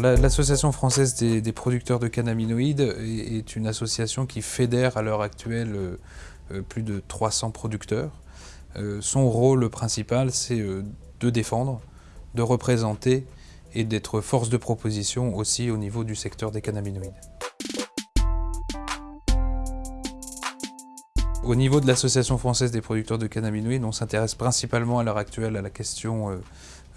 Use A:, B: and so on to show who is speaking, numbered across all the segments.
A: L'Association française des, producteurs de cannabinoïdes est, une association qui fédère à l'heure actuelle euh, euh, plus de 300 producteurs. Euh, son rôle principal, c'est de défendre, de représenter et d'être force de proposition aussi au niveau du secteur des cannabinoïdes. Au niveau de l'Association française des producteurs de cannabinoïdes, on s'intéresse principalement à l'heure actuelle à la question euh,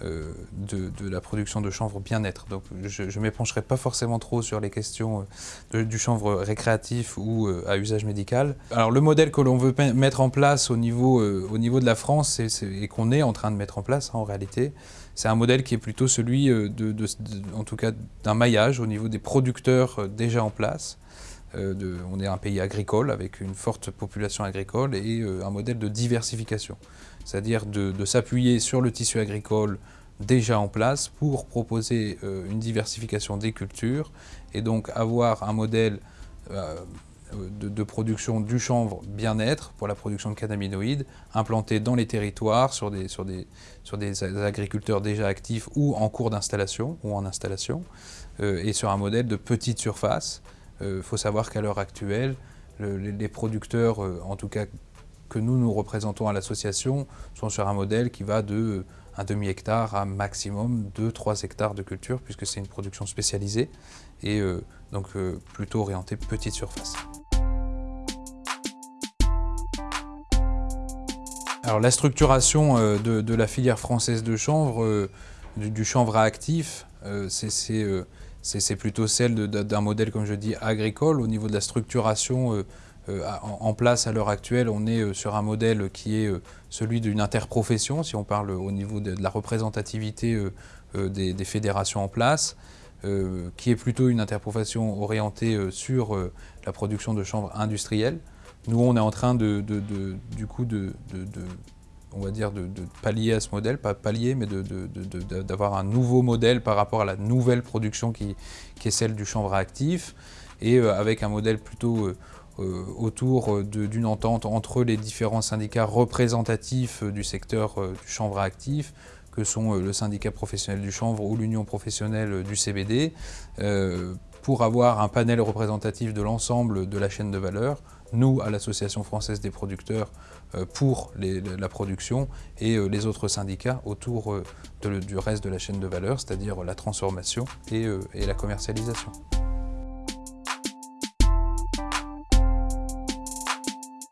A: euh, de, la production de chanvre bien-être. Donc je ne m'épancherai pas forcément trop sur les questions euh, du chanvre récréatif ou à usage médical. Alors le modèle que l'on veut mettre en place au niveau, au niveau de la France et qu'on est en train de mettre en place hein, en réalité, c'est un modèle qui est plutôt celui, de, en d'un maillage au niveau des producteurs déjà en place. Euh, on est un pays agricole avec une forte population agricole et euh, un modèle de diversification, c'est-à-dire de, s'appuyer sur le tissu agricole déjà en place pour proposer euh, une diversification des cultures et donc avoir un modèle de, production du chanvre bien-être pour la production de cannabinoïdes implanté dans les territoires sur des, sur des agriculteurs déjà actifs ou en cours d'installation ou en installation et sur un modèle de petite surface il euh, faut savoir qu'à l'heure actuelle, les producteurs, euh, en tout cas que nous nous représentons à l'association, sont sur un modèle qui va de euh, un demi-hectare à maximum 2-3 hectares de culture, puisque c'est une production spécialisée et donc plutôt orientée petite surface. Alors la structuration de, la filière française de chanvre, du, chanvre actif, c'est c'est plutôt celle d'un modèle, comme je dis, agricole. Au niveau de la structuration euh, euh, en, place à l'heure actuelle, on est euh, sur un modèle qui est celui d'une interprofession, si on parle au niveau de, la représentativité des, fédérations en place, qui est plutôt une interprofession orientée sur la production de chanvre industrielle. Nous, on est en train de, du coup de, on va dire, de, pallier à ce modèle, pas pallier, mais d'avoir un nouveau modèle par rapport à la nouvelle production qui, est celle du chanvre actif, et euh, avec un modèle plutôt euh, euh, autour d'une entente entre les différents syndicats représentatifs du secteur du chanvre actif, que sont le syndicat professionnel du chanvre ou l'union professionnelle du CBD, pour avoir un panel représentatif de l'ensemble de la chaîne de valeur, nous à l'Association française des producteurs euh, pour la production et euh, les autres syndicats autour euh, du reste de la chaîne de valeur, c'est-à-dire la transformation et la commercialisation.